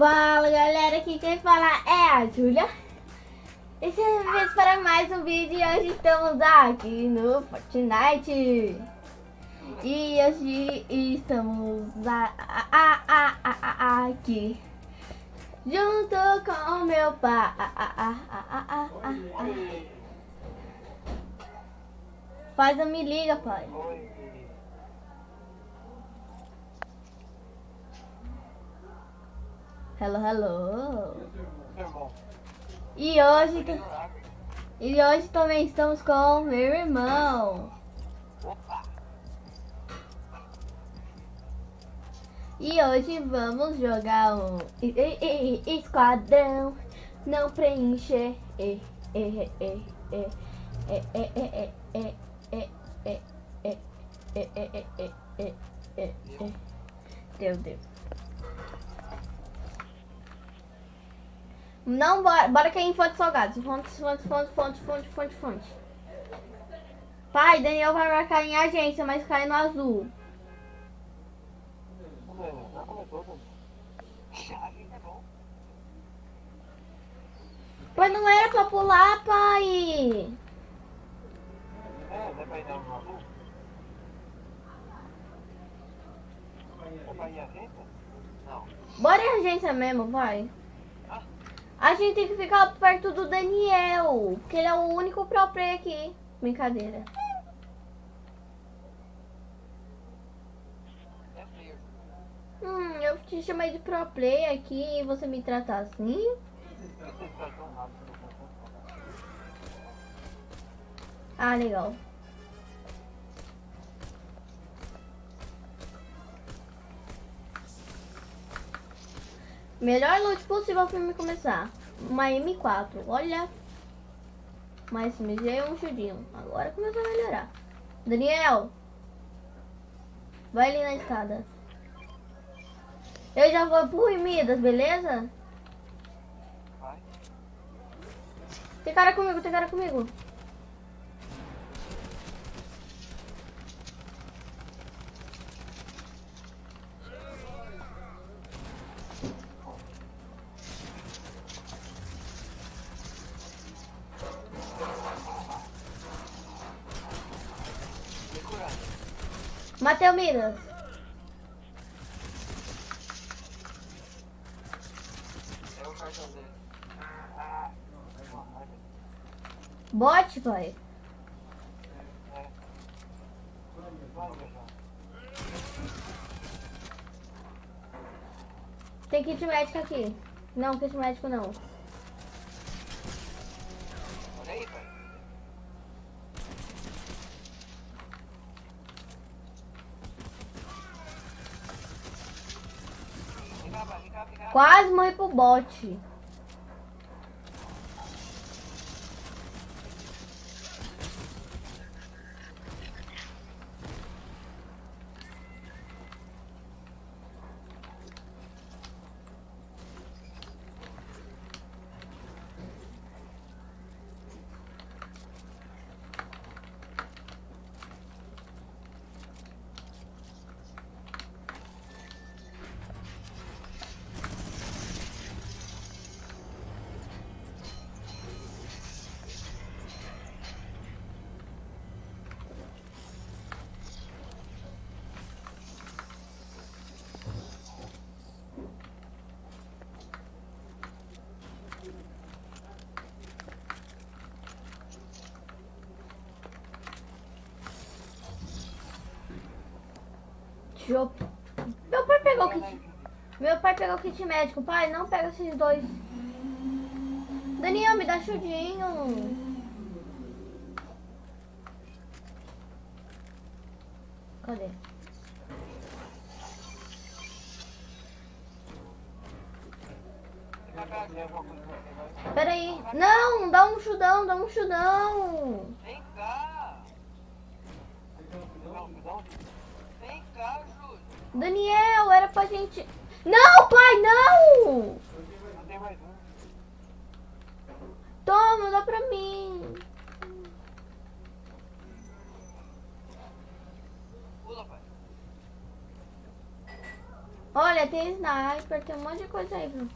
Fala galera, aqui quem fala é a Julia E seja vez para mais um vídeo e hoje estamos aqui no Fortnite E hoje estamos a, a, a, aqui Junto com meu pai Faz não me liga pai Hello, hello. E hoje, e hoje também estamos com meu irmão. E hoje vamos jogar um esquadrão não preencher. Meu Deus. Não, bora, bora cair em fonte salgados. Fonte, fonte, fonte, fonte, fonte, fonte. Pai, Daniel vai marcar em agência, mas cai no azul. Mas não era pra pular, pai. Bora em agência mesmo, vai. A gente tem que ficar perto do Daniel, porque ele é o único pro play aqui. Brincadeira. Hum, eu te chamei de pro play aqui e você me trata assim? Ah, legal. Melhor loot possível para me começar. Uma M4, olha. Mas MG é um chudinho. Agora começou a melhorar. Daniel. Vai ali na escada. Eu já vou pro Midas, beleza? Tem cara comigo, tem cara comigo. Matei o Minas. Bote, pai. Tem kit médico aqui. Não, kit médico não. Quase Meu pai pegou o kit. Meu pai pegou o kit médico. Pai, não pega esses dois. Daniel, me dá chudinho. Cadê? Pera aí. Não, dá um chudão, dá um chudão. Vem cá. Vem cá, Daniel, era pra gente... Não, pai, não! Toma, dá pra mim. Olha, tem sniper, tem um monte de coisa aí, Bruno.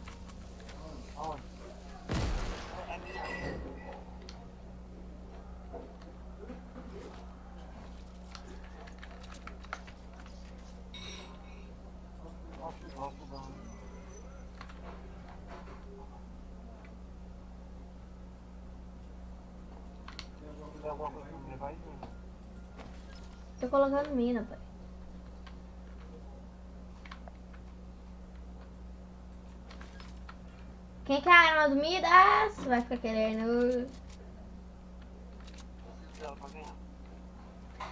Aonde? É minha. Nossa, nossa, não. Tem alguma coisa pra me levar aí? Não. Tô colocando mina, pai. Quem quer a arma do Midas vai ficar querendo.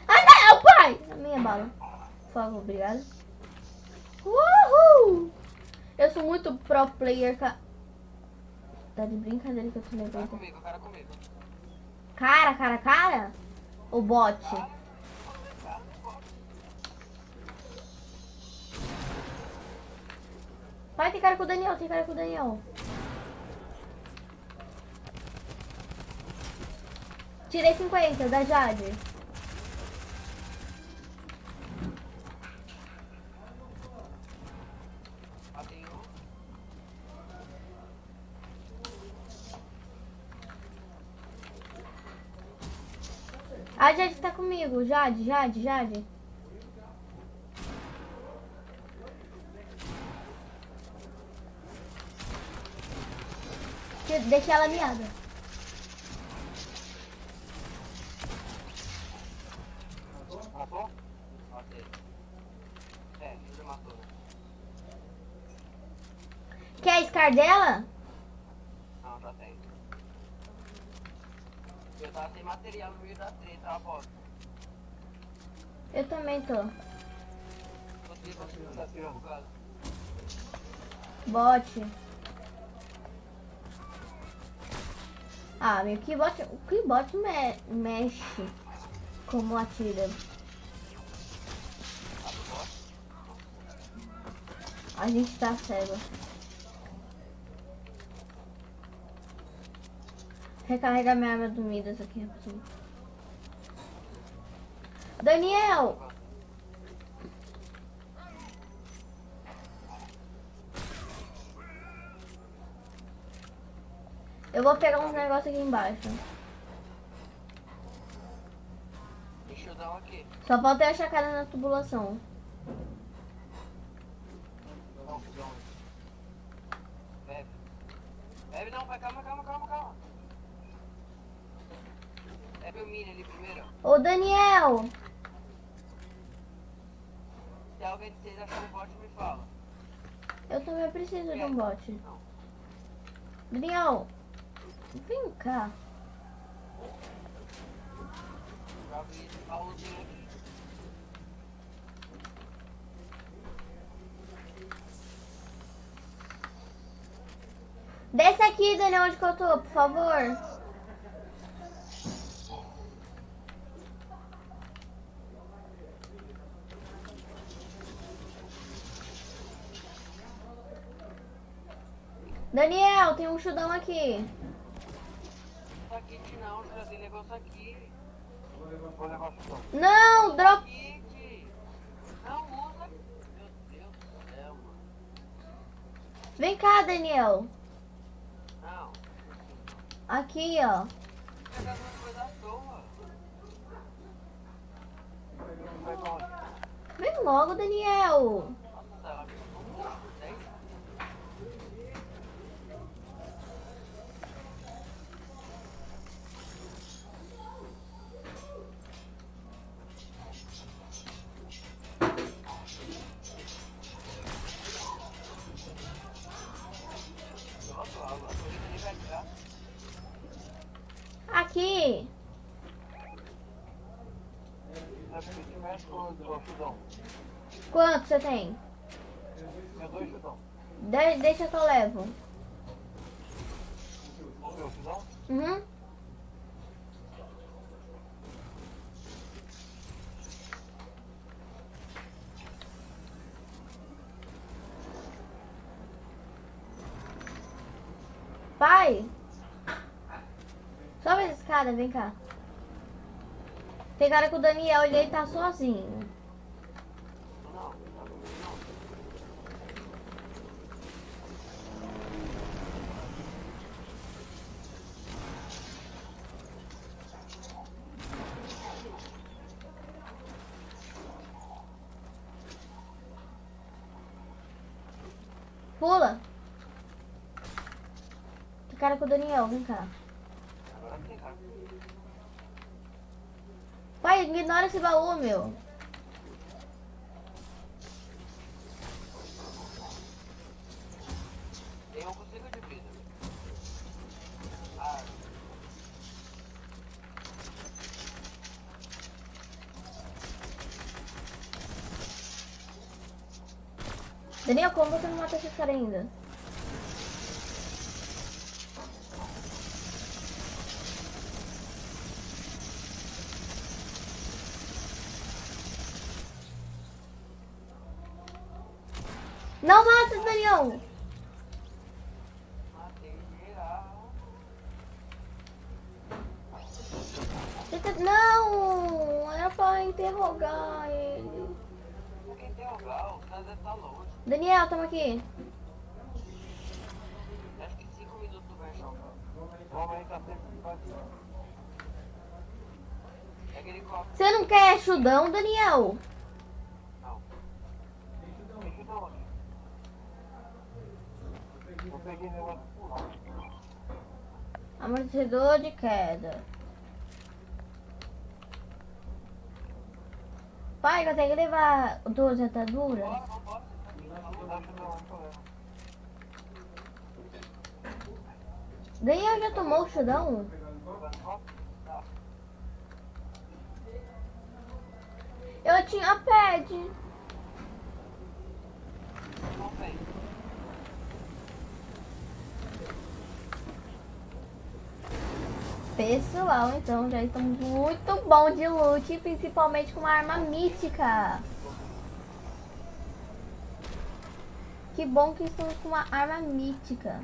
Ah não, pai! A minha bala. Por favor, obrigado. Uhul! Eu sou muito pro player, ca... Tá de brincadeira que eu tô Cara levando. comigo, cara comigo. Cara, cara, cara? O bot? Pai, tem cara com o Daniel, tem cara com o Daniel. Tirei 50 da Jade. A Jade tá comigo. Jade, Jade, Jade. Deixa ela miada. Matou? Matei. É, matou. Quer a Scar dela? Não, já tem. Eu tava sem material no meio da treta, a bosta. Eu também tô. Você tá tirando, tá tirando. Bot. Ah, meu que bot, o que bot me, mexe como atira. A gente tá cego. Recarregar minha arma do Midas aqui, rapidinho. Daniel! Eu vou pegar uns negócios aqui embaixo. Deixa eu dar um aqui. Só falta eu achar a cara na tubulação. Não. Bebe. Bebe não, pai, calma, calma, calma, calma. Bebe o mini ali primeiro. Ô Daniel! Se alguém de vocês achar um bote, me fala. Eu também preciso de um bote. Não. Daniel! Vem cá. Desce aqui, Daniel, onde que eu tô, por favor. Daniel, tem um chudão aqui. Aqui não, já tem negócio aqui. Vou levar o negócio só. Não, drop. Kit! Não usa. Meu Deus do céu, mano. Vem cá, Daniel. Não. Aqui, ó. Vem logo, Daniel. Quanto você tem? Meu dois chudão. De- deixa que eu levo. Meu? Uhum. Pai! Sobe essa escada, vem cá. Tem cara que o Daniel ele tá sozinho. Não, não tá comigo não. Pula. Que cara com o Daniel, vem cá. Agora tem cara. Pai, ignora esse baú, meu. Tem um consigo de vida. Ah, Daniel, como você não mata esses caras ainda? Não mata, Daniel! Não! Era pra interrogar ele. Interrogar? O estar longe. Daniel, tamo aqui. Acho que 5 minutos vai jogar. Tá. Você não quer chudão, Daniel? Não. Deixa eu dar onde? Eu peguei negócio pular. Amortecedor de queda. Pai, consegue levar duas ataduras? Daniel já tomou o chudão? Eu tinha pad. Não tem. Pessoal, então já estamos muito bom de loot, principalmente com uma arma mística. Que bom que estamos com uma arma mítica.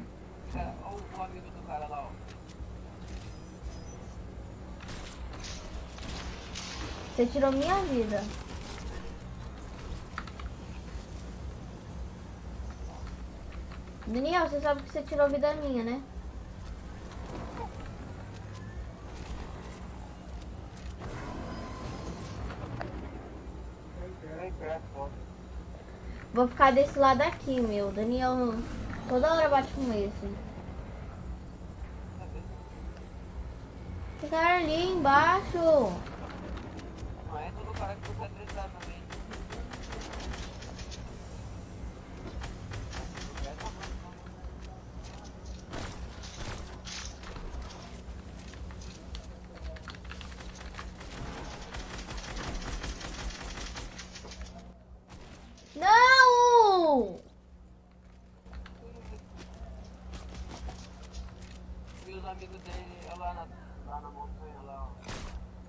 Você tirou minha vida. Daniel, você sabe que você tirou vida minha, né? Vou ficar desse lado aqui, meu. Daniel toda hora bate com esse. Esse cara ali embaixo. Não é todo cara que você também.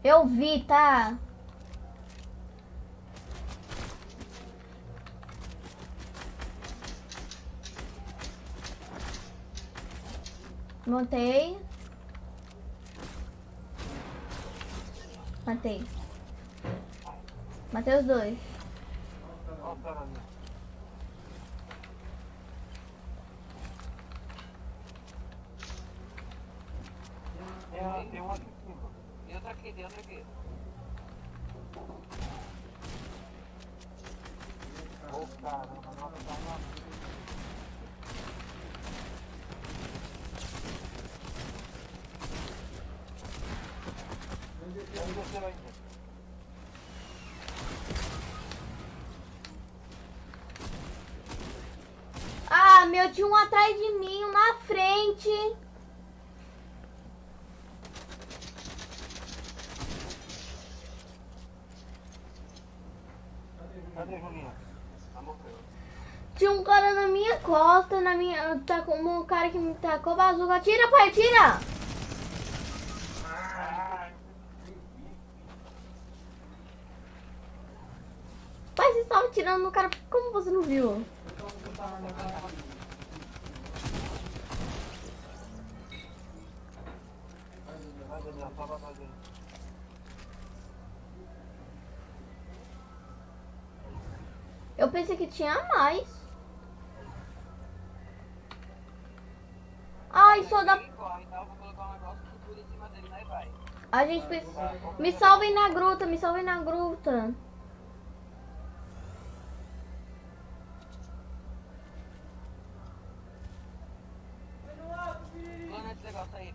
Eu vi, tá? Montei. Matei. Matei os dois. Ó, o cara ali. Tem, uma- tem um aqui em cima. E outra aqui, tem outra aqui. Ô caramba, nossa, tá uma... Onde você vai ir? Meu, tinha um atrás de mim, um na frente. Morreu. Tinha um cara na minha costa, na minha. Tá com um cara que me tacou bazuca. Tira, pai, tira! Pai, você estava tirando no cara. Como você não viu? pensei que tinha mais. Ai, só dá... A gente precisa... Me salvem na gruta, me salvem na gruta. Plana esse negócio aí.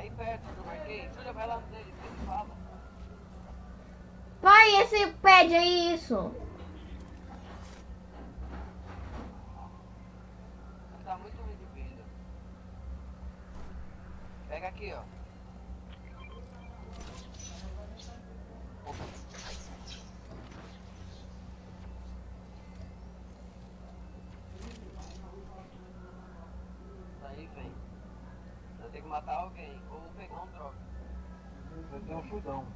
Aí perto do marquei. Júlia, vai lá dele, ele fala. Pai, esse pede aí isso. Tá muito ruim de vida. Pega aqui, ó. Opa. Aí, vem. Vai ter que matar alguém ou pegar um troca. Eu tenho um chudão.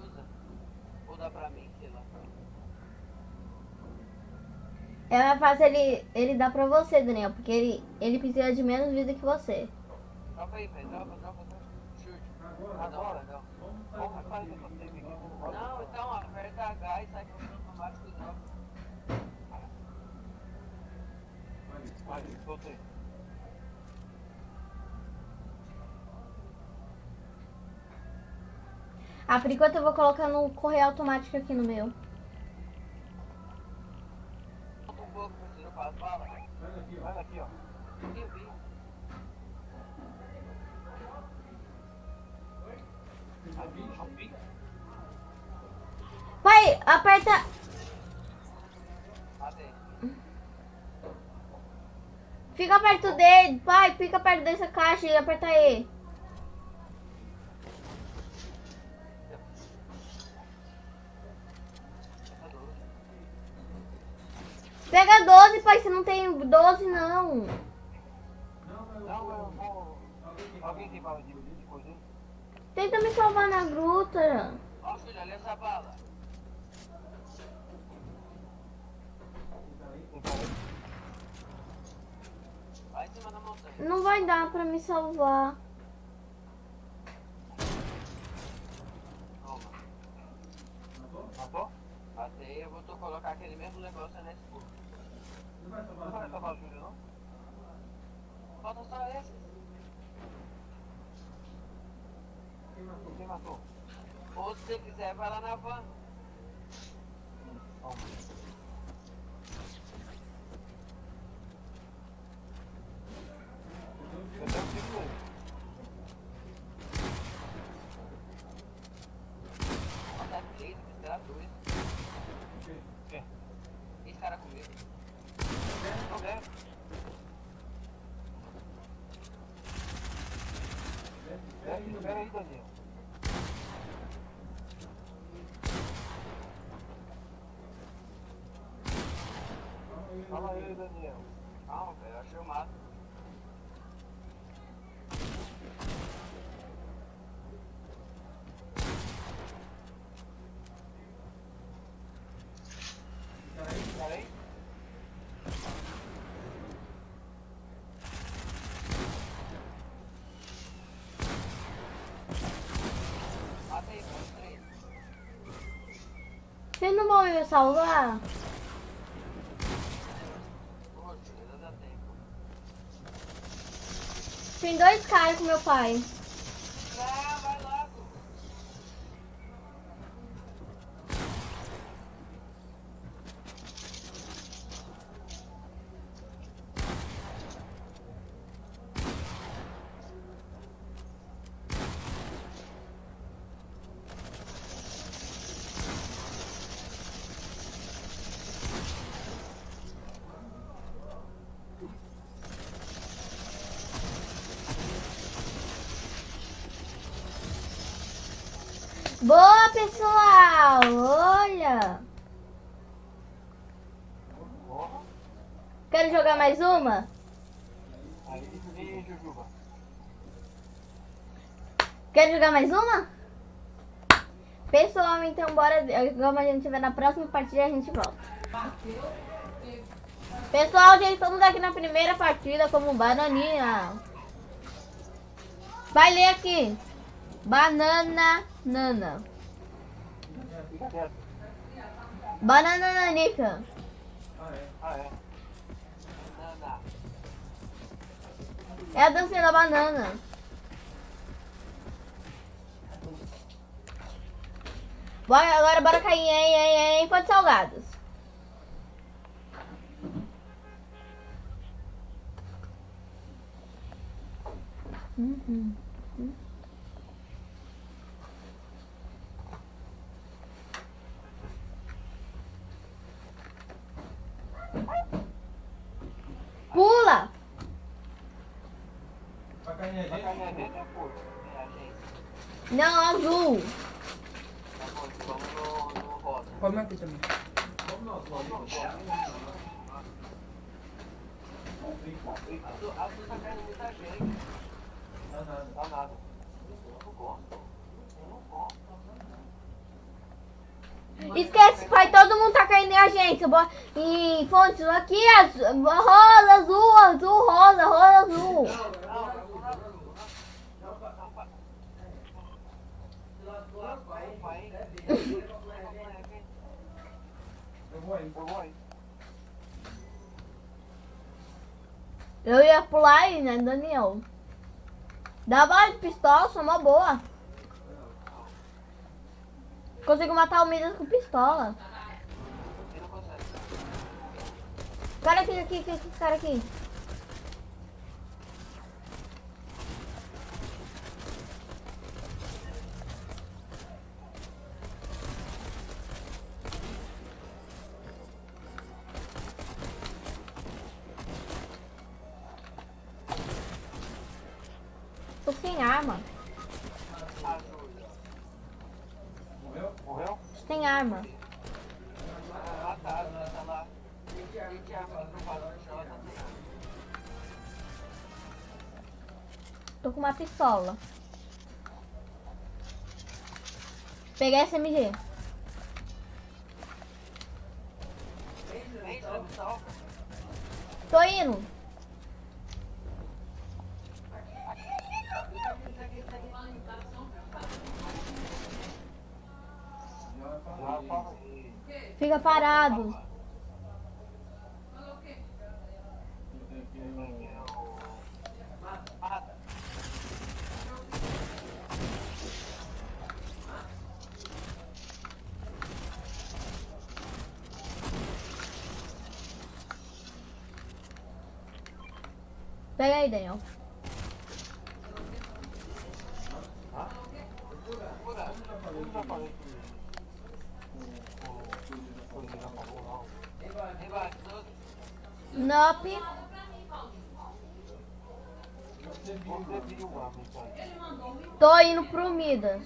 Usa. Ou dá pra mim, sei lá. É mais fácil ele, ele dar pra você, Daniel, porque ele, ele precisa de menos vida que você. Troca aí, velho. Troca, troca, troca. Chute. Ah, não, legal. Vamos fazer que eu aqui. Não, então aperta H e sai correndo no máximo que droga. Aí, soltei. Ah, por enquanto eu vou colocar no correio automático aqui no meu. Solta um pouco, professor, para as balas. Olha aqui, ó. Eu vi. Pai, aperta. Fica perto dele. Pai, fica perto dessa caixa e aperta E. Pega 12, pai. Você não tem 12, não. Não, eu vou. Alguém tem bala de aí? Tenta me salvar na gruta. Ó, filha, olha essa bala. Não vai dar pra me salvar. Toma. Matou? Matei, eu vou colocar aquele mesmo negócio nesse corpo. Não vai salvar a Júlia, não? Falta só esses. Quem matou? Ou se você quiser, vai lá na van. Vamos. Eu tenho um tiro nele. Falta três, eu esperar dois. Quem? Esse cara comigo. Tô vendo. Espera aí, espera aí, Daniel. Fala aí, Daniel. Calma, velho, eu achei o mato. Espera aí. Matei, foi três. Você não vai me salvar? Poxa, ainda dá tempo. Tem dois caras com meu pai. Quer jogar mais uma? Pessoal, então bora. Como a gente tiver na próxima partida, a gente volta. Pessoal, gente, estamos aqui na primeira partida como bananinha. Vai ler aqui. Banana Nana. Banana Nanica. Ah, é. Nana. É a dancinha da banana. Bora, agora bora cair em, em, em Fonte Salgados. Uhum. Pula! Vai cair a gente? a gente é por. É a gente. Não, azul. Bom, vamos no, no rosa. Come aqui também. Vamos nós, vamos. Azul, azul tá caindo muita gente. Dá nada. Dá nada. Eu não gosto. Eu não gosto. Esquece, pai, todo mundo tá caindo em agência. Em fontes aqui, azul, rosa, azul, azul, rosa, rosa, azul. Não, não, azul, não, azul. Não, não, não, pa- Vai, vai. Eu ia pular aí, né, Daniel? Dá de pistola, sou uma boa. Consigo matar o Midas com pistola. Cara aqui, aqui, aqui, cara aqui. Sem arma. Morreu? Morreu? Sem arma. Ah, tá, tá lá. A arma no ela tá sem arma. Tô com uma pistola. Peguei SMG. Vem, você me salva. Tô indo. Já vai Já falar. fala aí. Fica parado. Eu tenho que ir no- Mata. Pega aí, Daniel. Cura. Eu já falei que o- o- o- o- já falou, não. Vem, vai, tudo. Nope. Você Você viu a mensagem. Tô indo pro Midas.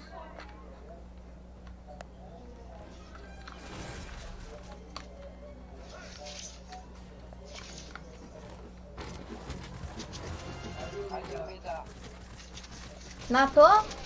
Matou? Olha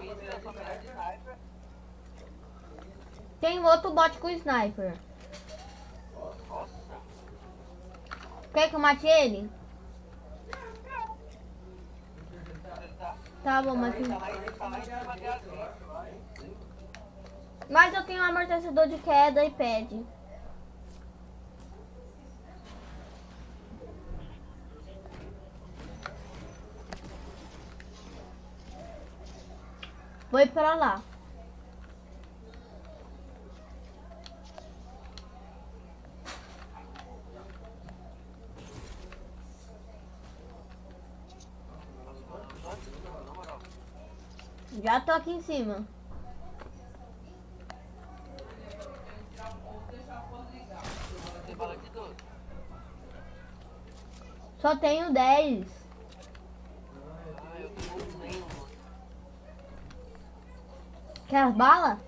mim, se eu só pegar de sniper. Tem outro bot com sniper. Quer que eu mate ele? Tá, bom, mate. Mas eu tenho um amortecedor de queda e pad. Vou ir pra lá. Já tô aqui em cima. Só tenho 10. Ah, eu tenho nenhuma. Quer as balas?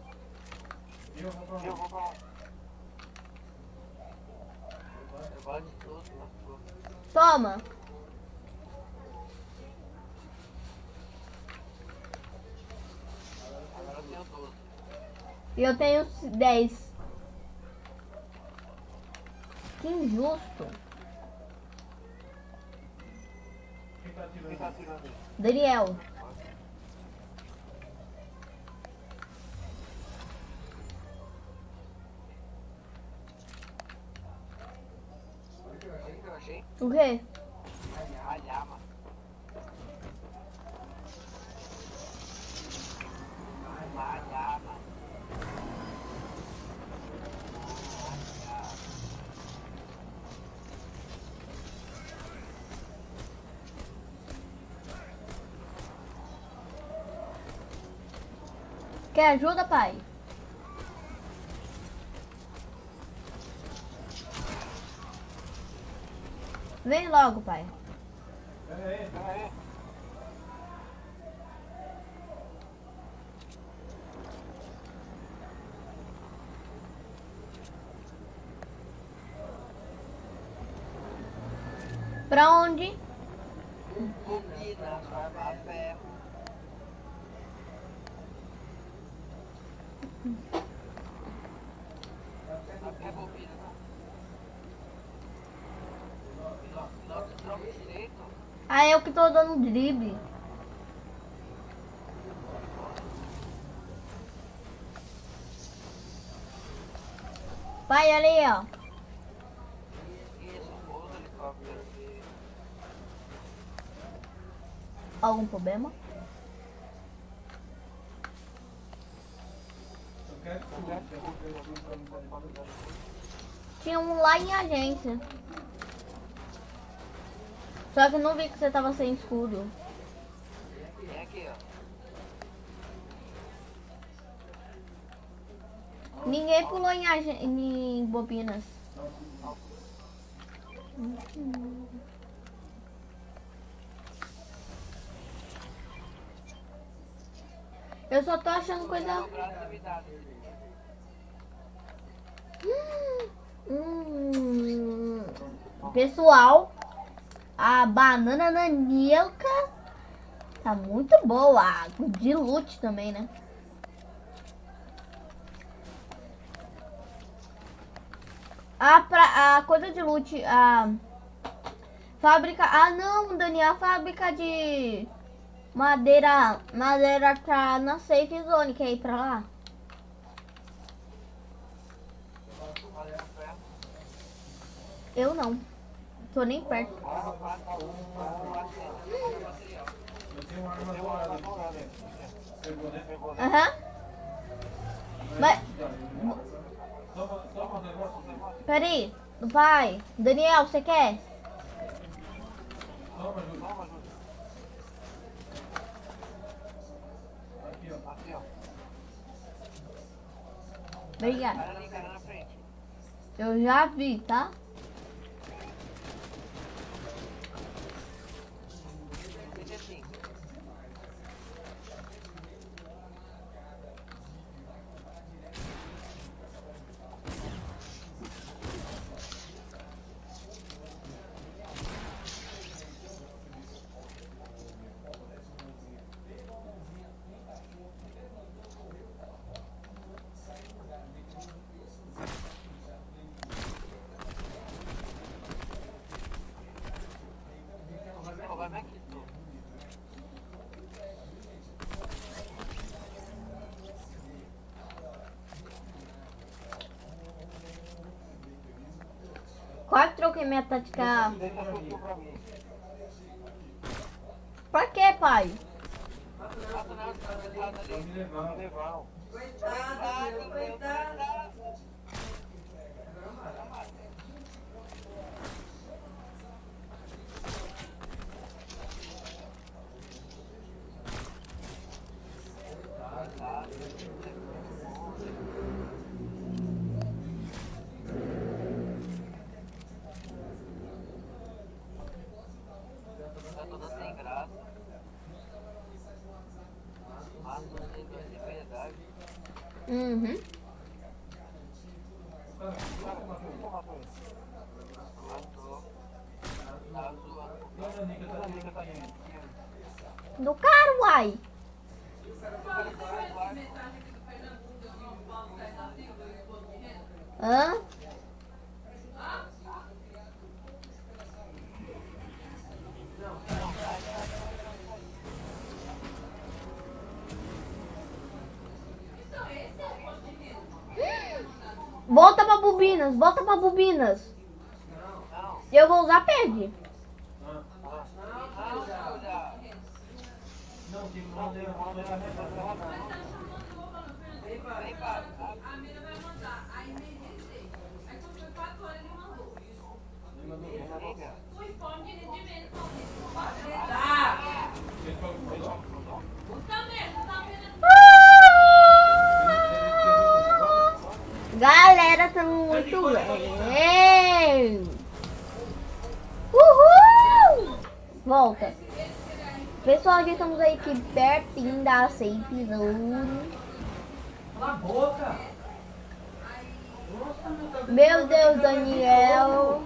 Eu vou pra. Toma. E eu tenho 10. Que injusto. Daniel. O quê? A llama. A llama. Quer ajuda, pai? Vem logo, pai. Pera aí. Pera aí. Pra onde? Bobina, farma ferro. Sabe o que é bobina, não? Piloto, piloto de troca direito. Ah, eu que tô dando drible. Pai, olha aí, ó. Algum problema? Tinha um lá em agência. Só que eu não vi que você tava sem escudo. Vem aqui, ó. Ninguém pulou em, agen- em bobinas. Eu só tô achando coisa. Hum, pessoal, a banana nanica tá muito boa. De loot também, né? A, pra, a coisa de loot, a fábrica. Ah, não, Daniel, a fábrica de madeira. Madeira tá na safe zone. Quer ir pra lá? Eu não. Tô nem perto. Aham. Mas, negócio dele. peraí. Vai. Daniel, você quer? Toma, Júlio. Toma, Júlio. Aqui, ó. Aqui, ó. Obrigada. Eu já vi, tá? Quase troquei minha tática. Pra quê, pai? Levar. Levar. Coitada, meu, coitada. Tá toda sem graça. Mas não tem dois de verdade. Uhum. Matou. Tá zoando. Olha a Nica tá aqui. Do cara, uai. Hã? Volta pra bobinas, volta pra bobinas. Não. Eu vou usar perde. Pessoal, já estamos aí aqui pertinho da safe zone. Cala a boca! Meu Deus, Daniel.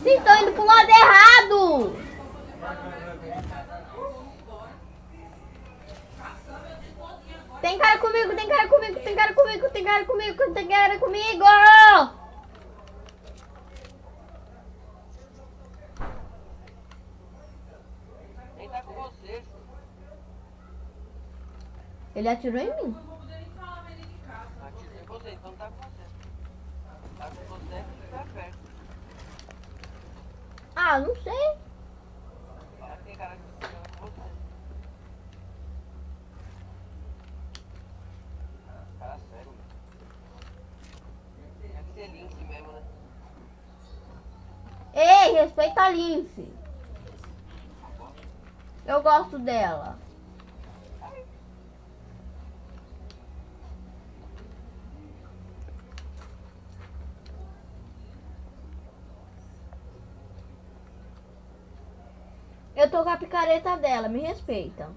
Vocês estão indo pro lado errado. Vai, vai, vai. Tem cara comigo, tem cara comigo, tem cara comigo, tem cara comigo, tem cara comigo. Quem tá com você? Ele atirou em mim. Você, então tá com você. Tá com você, perto. Ah, não sei. Cara que você. Cara sério. Ser Lince mesmo, né? Ei, respeita a Lince. Eu gosto dela. Eu tô com a picareta dela, me respeita.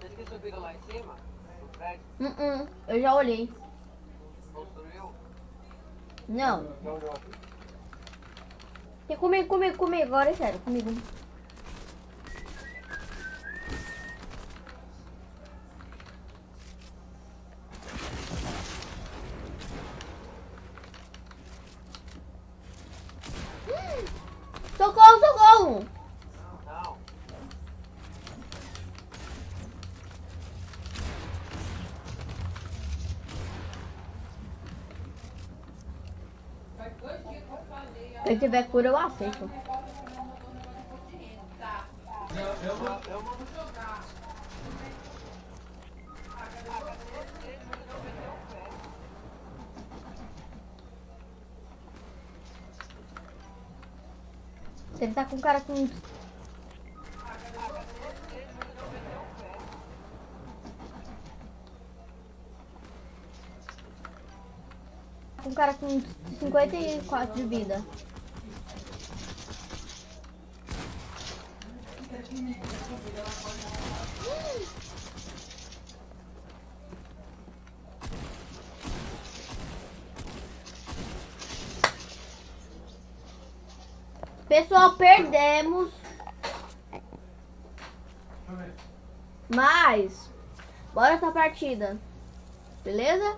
Vocês que subiram lá em cima, no prédio, Uh -uh, eu já olhei. construiu? Não. Tem comigo, comigo, comigo. Agora é sério, comigo. Se tiver cura, eu aceito. Ele tá com cara com. Com cara com 54 de vida. Partida. Beleza?